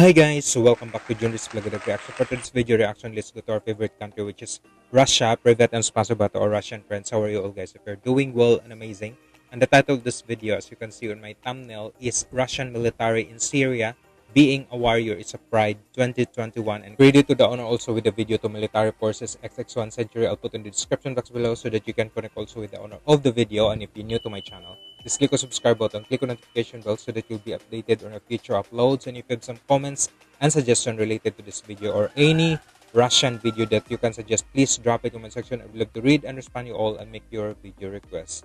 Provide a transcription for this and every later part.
Hi guys, so welcome back to Junris Vlog of Reaction. For today's video reaction, let's go to our favorite country which is Russia. Privet and spasiba by our Russian friends. How are you all guys? If you're doing well and amazing. And the title of this video, as you can see on my thumbnail, is Russian military in Syria being a warrior is a pride 2021 and credit to the owner also with the video to military forces xx1 century i'll put in the description box below so that you can connect also with the owner of the video and if you're new to my channel just click on subscribe button click on notification bell so that you'll be updated on our future uploads. And if you have some comments and suggestion related to this video or any russian video that you can suggest please drop it in comment section. I would love to read and respond you all and make your video requests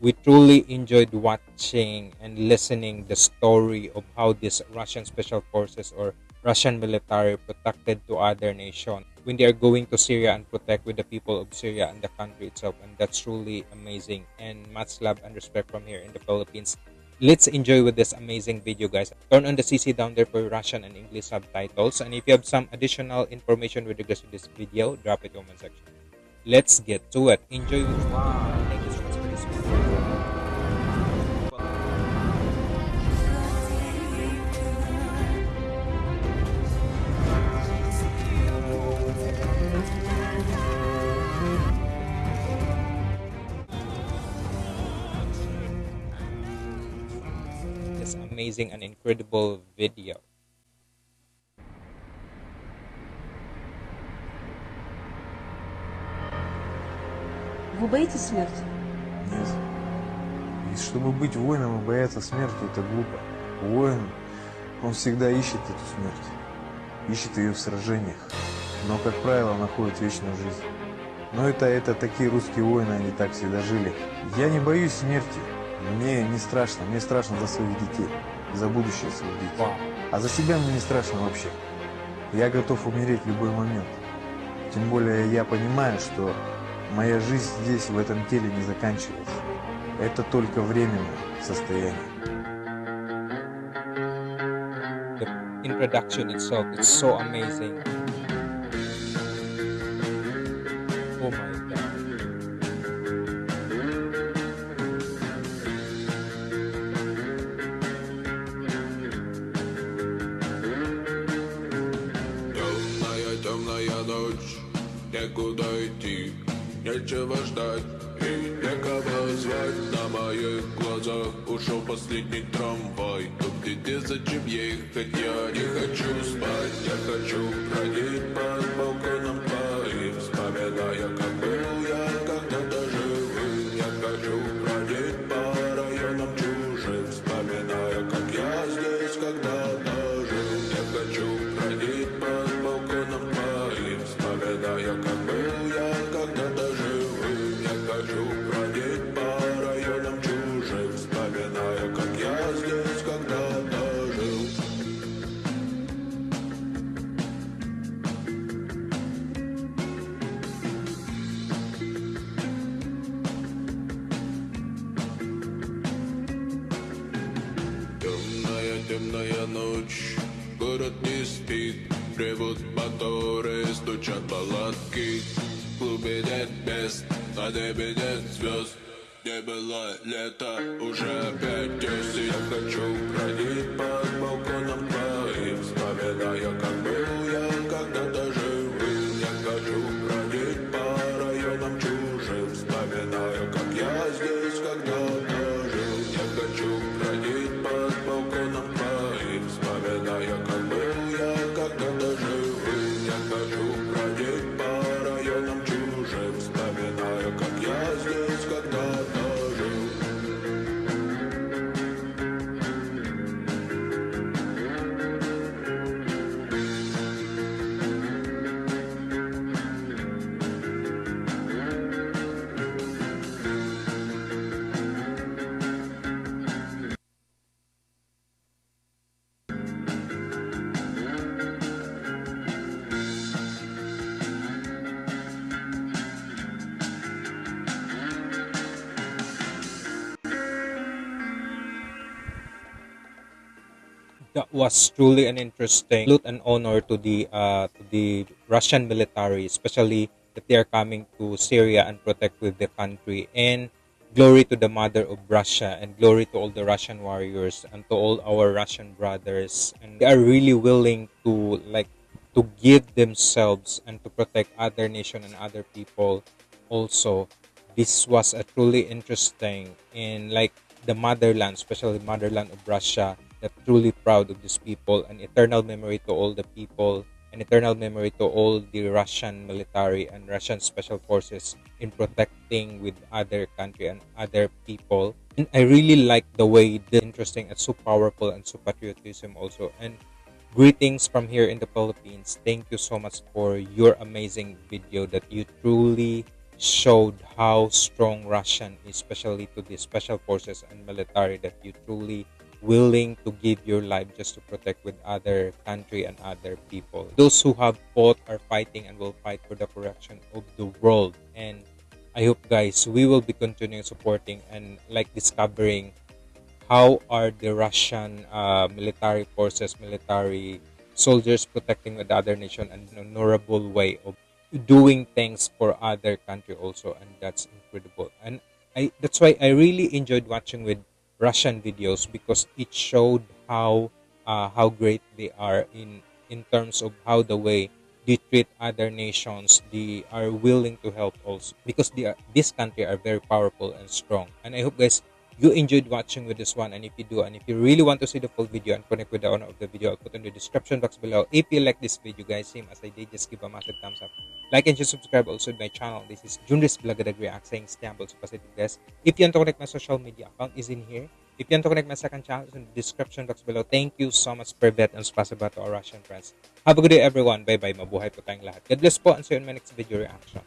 we truly enjoyed watching and listening the story of how these Russian special forces or Russian military protected to other nation when they are going to Syria and protect with the people of Syria and the country itself and that's truly amazing. And much love and respect from here in the Philippines. Let's enjoy with this amazing video guys. Turn on the cc down there for russian and english subtitles. And if you have some additional information with regards to this video drop it in the comment section. Let's get to it. Enjoy this amazing and incredible video. Вы боитесь смерти? Нет. И чтобы быть воином и бояться смерти, это глупо. Воин, он всегда ищет эту смерть. Ищет ее в сражениях. Но, как правило, находит вечную жизнь. Но это, это такие русские воины, они так всегда жили. Я не боюсь смерти. Мне не страшно. Мне страшно за своих детей. За будущее своих детей. А за себя мне не страшно вообще. Я готов умереть в любой момент. Тем более я понимаю, что моя жизнь здесь, в этом теле, не заканчивается. Это только временное состояние. The introduction itself is so amazing. Некуда идти, нечего ждать и некого звать. На моих глазах ушел последний трамвай. Но где зачем ехать, я не хочу спать. Я хочу бродить Вспоминая, как был я когда-то живым Я хочу бродить по районам чужим Вспоминая, как я здесь когда-то жил. Темная, темная ночь, город не спит Ревут моторы, стучат палатки. В клубе нет мест, на небе нет звезд. Не было лето, уже опять есть Я хочу бродить под That was truly an interesting salute and honor to the uh, to the Russian military, especially that they are coming to Syria and protect with the country. And glory to the mother of Russia and glory to all the Russian warriors and to all our Russian brothers and they are really willing to like to give themselves and to protect other nation and other people also this was a truly interesting in like the motherland especially motherland of Russia that truly proud of these people and eternal memory to all the people an eternal memory to all the Russian military and Russian special forces in protecting with other country and other people. And I really like the way the interesting and so powerful and so patriotism also. And greetings from here in the Philippines. Thank you so much for your amazing video that you truly showed how strong Russian, especially to the special forces and military that you truly willing to give your life just to protect with other country and other people. Those who have fought are fighting and will fight for the correction of the world. And i hope guys we will be continuing supporting and like discovering how are the russian uh, military forces military soldiers protecting with other nation and an honorable way of doing things for other country also. And that's incredible. And i that's why i really enjoyed watching with Russian videos because it showed how uh, how great they are in in terms of how the way they treat other nations they are willing to help also because they are, this country are very powerful and strong. And i hope guys you enjoyed watching with this one and if you do and if you really want to see the full video and connect with the owner of the video i'll put in the description box below. If you like this video guys same as i did just give a massive thumbs up. Like and just subscribe also to my channel. This is Junris Blagadag React saying Istanbul so positive guys. If you want to connect my social media account is in here. If you want to connect my second channel in the description box below. Thank you so much Privet and spasiba to our Russian friends. Have a good day everyone. Bye bye mabuhay po tayong lahat. God bless po and see you in my next video reaction